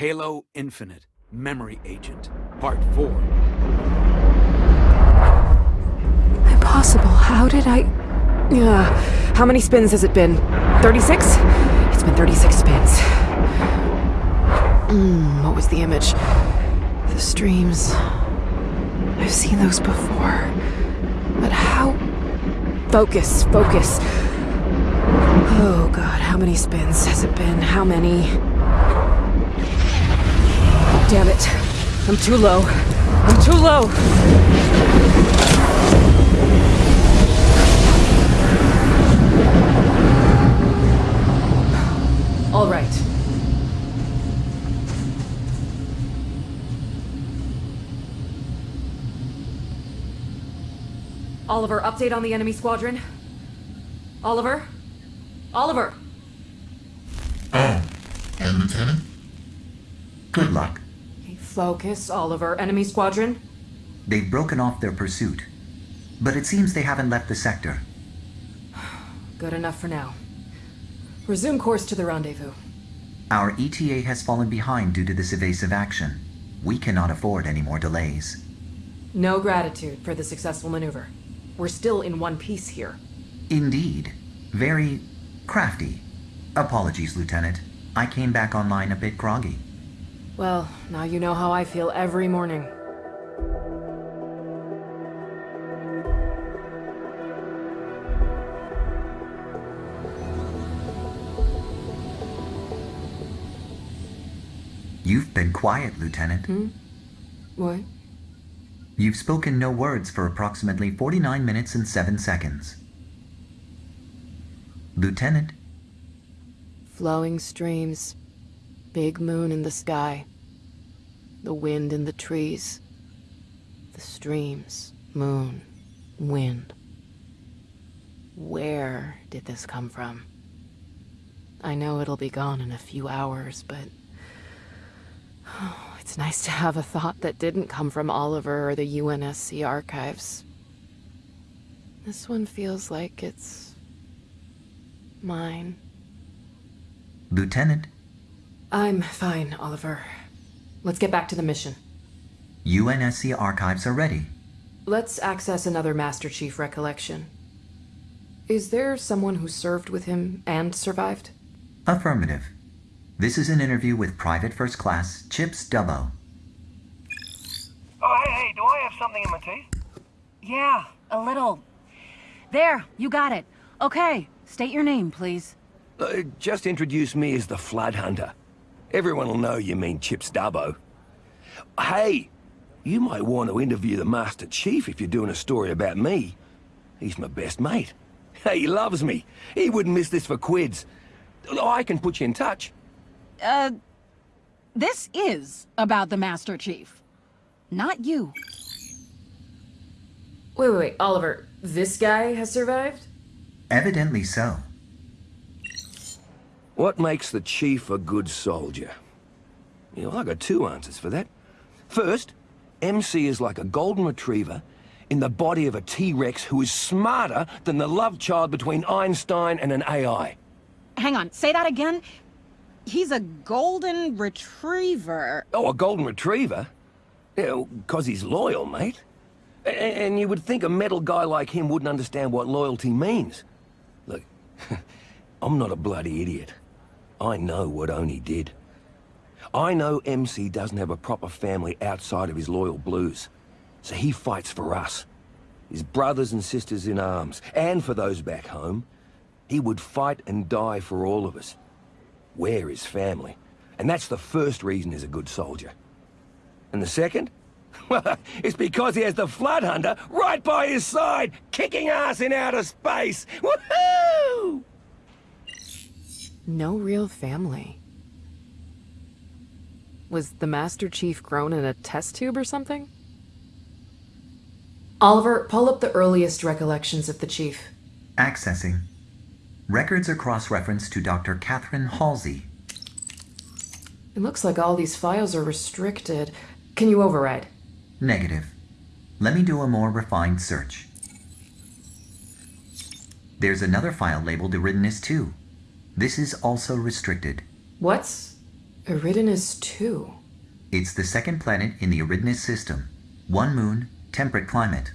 Halo Infinite, Memory Agent, Part 4. Impossible. How did I... Uh, how many spins has it been? 36? It's been 36 spins. Hmm, what was the image? The streams. I've seen those before. But how... Focus, focus. Oh god, how many spins has it been? How many? Damn it. I'm too low. I'm too low. All right. Oliver, update on the enemy squadron. Oliver? Oliver! Oh, and Lieutenant? Good luck. Okay, focus, Oliver. Enemy squadron? They've broken off their pursuit. But it seems they haven't left the sector. Good enough for now. Resume course to the rendezvous. Our ETA has fallen behind due to this evasive action. We cannot afford any more delays. No gratitude for the successful maneuver. We're still in one piece here. Indeed. Very crafty. Apologies, Lieutenant. I came back online a bit groggy. Well, now you know how I feel every morning. You've been quiet, Lieutenant. Hmm? What? You've spoken no words for approximately 49 minutes and 7 seconds. Lieutenant, Flowing streams. Big moon in the sky. The wind in the trees. The streams. Moon. Wind. Where did this come from? I know it'll be gone in a few hours, but... Oh, it's nice to have a thought that didn't come from Oliver or the UNSC archives. This one feels like it's... mine. Lieutenant, I'm fine, Oliver. Let's get back to the mission. UNSC archives are ready. Let's access another Master Chief recollection. Is there someone who served with him and survived? Affirmative. This is an interview with Private First Class Chips Dubbo. Oh, hey, hey, do I have something in my teeth? Yeah, a little. There, you got it. Okay, state your name, please. Uh, just introduce me as the Flood Hunter. Everyone will know you mean Chips Dubbo. Hey, you might want to interview the Master Chief if you're doing a story about me. He's my best mate. He loves me. He wouldn't miss this for quids. I can put you in touch. Uh, this is about the Master Chief. Not you. Wait, wait, wait, Oliver. This guy has survived? Evidently so. What makes the Chief a good soldier? You know, I got two answers for that. First, MC is like a golden retriever in the body of a T-Rex who is smarter than the love child between Einstein and an AI. Hang on, say that again. He's a golden retriever. Oh, a golden retriever? Yeah, because he's loyal, mate. A- and you would think a metal guy like him wouldn't understand what loyalty means. Look, I'm not a bloody idiot. I know what Oni did. I know MC doesn't have a proper family outside of his loyal blues. So he fights for us. His brothers and sisters in arms. And for those back home. He would fight and die for all of us. We're his family. And that's the first reason he's a good soldier. And the second? Well, it's because he has the Flood Hunter right by his side, kicking ass in outer space! Woohoo! No real family. Was the Master Chief grown in a test tube or something? Oliver, pull up the earliest recollections of the Chief. Accessing. Records are cross-referenced to Dr. Catherine Halsey. It looks like all these files are restricted. Can you override? Negative. Let me do a more refined search. There's another file labeled Eridanus 2. This is also restricted. What's Eridanus 2. It's the second planet in the Eridanus system. One moon, temperate climate.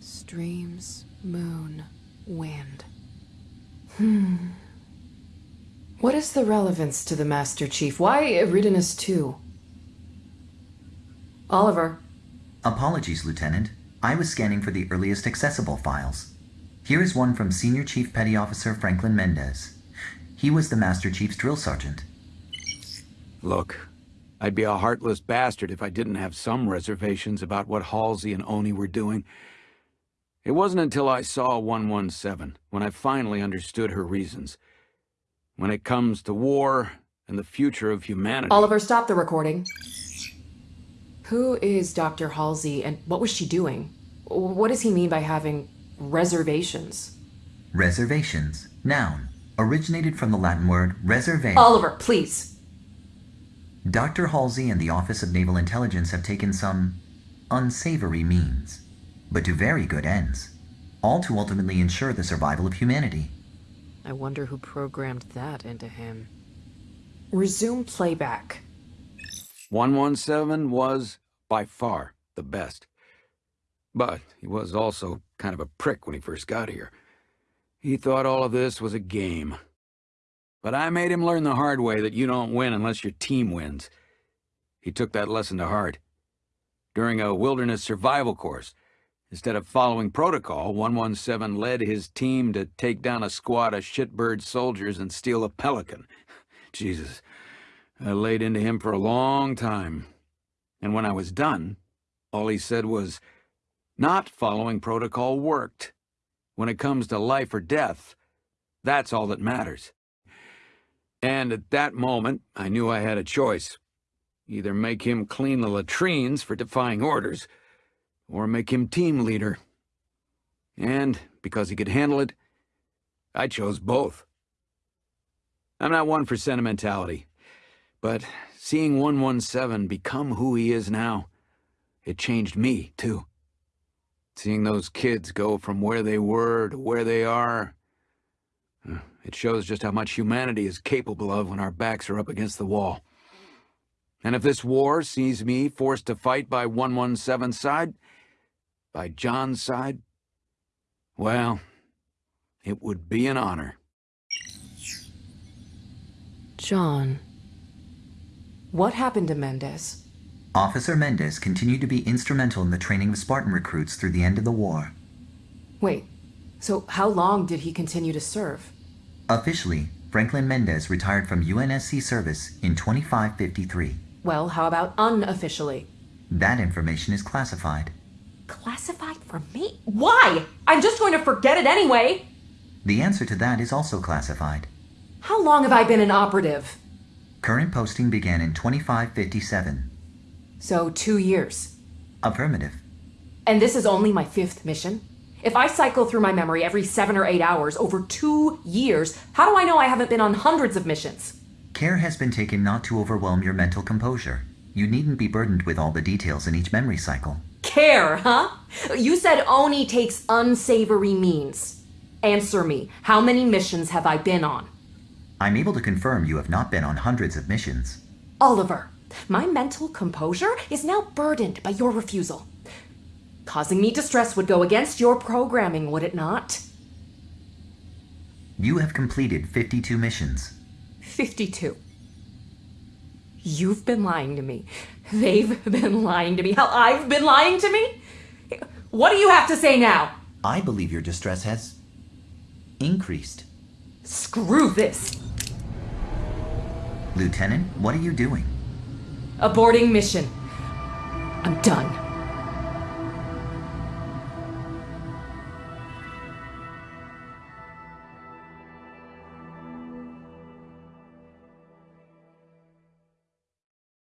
Streams, moon, wind. Hmm. What is the relevance to the Master Chief? Why Eridanus 2? Oliver. Apologies, Lieutenant. I was scanning for the earliest accessible files. Here is one from Senior Chief Petty Officer Franklin Mendez. He was the Master Chief's drill sergeant. Look, I'd be a heartless bastard if I didn't have some reservations about what Halsey and Oni were doing. It wasn't until I saw 117 when I finally understood her reasons. When it comes to war and the future of humanity... Oliver, stop the recording. Who is Dr. Halsey and what was she doing? What does he mean by having reservations? Reservations, noun, originated from the Latin word reserve. Oliver, please. Dr. Halsey and the Office of Naval Intelligence have taken some unsavory means, but to very good ends, all to ultimately ensure the survival of humanity. I wonder who programmed that into him. Resume playback. 117 was, by far, the best. But he was also kind of a prick when he first got here. He thought all of this was a game. But I made him learn the hard way that you don't win unless your team wins. He took that lesson to heart. During a wilderness survival course, instead of following protocol, 117 led his team to take down a squad of shitbird soldiers and steal a pelican. Jesus, I laid into him for a long time. And when I was done, all he said was, not following protocol worked. When it comes to life or death, that's all that matters. And at that moment, I knew I had a choice. Either make him clean the latrines for defying orders, or make him team leader. And, because he could handle it, I chose both. I'm not one for sentimentality, but seeing 117 become who he is now, it changed me, too. Seeing those kids go from where they were to where they are, uh, it shows just how much humanity is capable of when our backs are up against the wall. And if this war sees me forced to fight by 117's side, by John's side, well, it would be an honor. John. What happened to Mendez? Officer Mendez continued to be instrumental in the training of Spartan recruits through the end of the war. Wait, so how long did he continue to serve? Officially, Franklin Mendez retired from UNSC service in 2553. Well, how about unofficially? That information is classified. Classified for me? Why? I'm just going to forget it anyway! The answer to that is also classified. How long have I been an operative? Current posting began in 2557. So, two years. Affirmative. And this is only my fifth mission? If I cycle through my memory every seven or eight hours over two years, how do I know I haven't been on hundreds of missions? Care has been taken not to overwhelm your mental composure. You needn't be burdened with all the details in each memory cycle. Care, huh? You said Oni takes unsavory means. Answer me, how many missions have I been on? I'm able to confirm you have not been on hundreds of missions. Oliver, my mental composure is now burdened by your refusal. Causing me distress would go against your programming, would it not? You have completed 52 missions. 52. You've been lying to me. They've been lying to me. Hell, I've been lying to me? What do you have to say now? I believe your distress has increased. Screw this. Lieutenant, what are you doing? Aborting mission. I'm done.